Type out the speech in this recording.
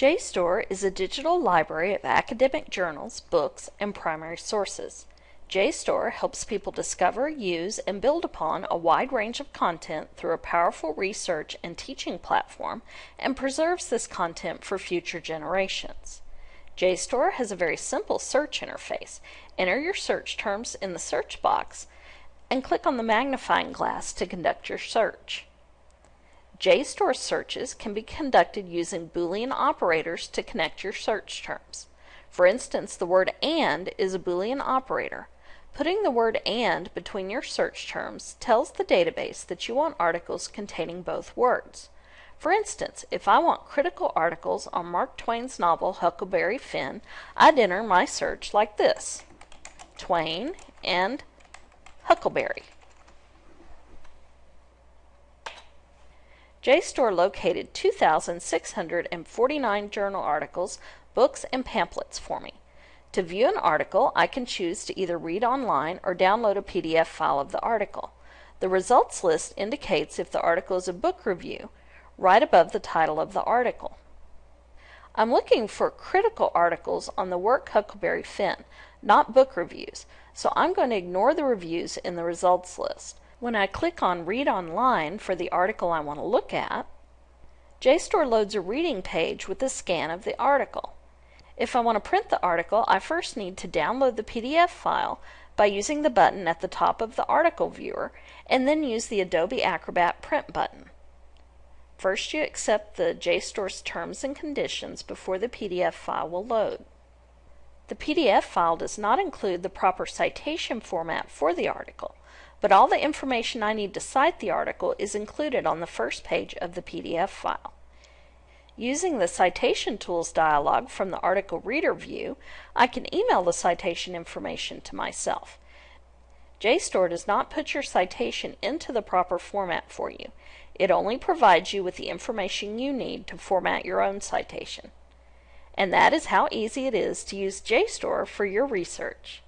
JSTOR is a digital library of academic journals, books, and primary sources. JSTOR helps people discover, use, and build upon a wide range of content through a powerful research and teaching platform and preserves this content for future generations. JSTOR has a very simple search interface. Enter your search terms in the search box and click on the magnifying glass to conduct your search. JSTOR searches can be conducted using Boolean operators to connect your search terms. For instance, the word AND is a Boolean operator. Putting the word AND between your search terms tells the database that you want articles containing both words. For instance, if I want critical articles on Mark Twain's novel Huckleberry Finn, I'd enter my search like this Twain and Huckleberry. JSTOR located 2,649 journal articles, books, and pamphlets for me. To view an article, I can choose to either read online or download a PDF file of the article. The results list indicates if the article is a book review, right above the title of the article. I'm looking for critical articles on the work Huckleberry Finn, not book reviews, so I'm going to ignore the reviews in the results list. When I click on Read Online for the article I want to look at, JSTOR loads a reading page with a scan of the article. If I want to print the article, I first need to download the PDF file by using the button at the top of the article viewer and then use the Adobe Acrobat Print button. First you accept the JSTOR's terms and conditions before the PDF file will load. The PDF file does not include the proper citation format for the article, but all the information I need to cite the article is included on the first page of the PDF file. Using the Citation Tools dialog from the Article Reader view, I can email the citation information to myself. JSTOR does not put your citation into the proper format for you. It only provides you with the information you need to format your own citation. And that is how easy it is to use JSTOR for your research.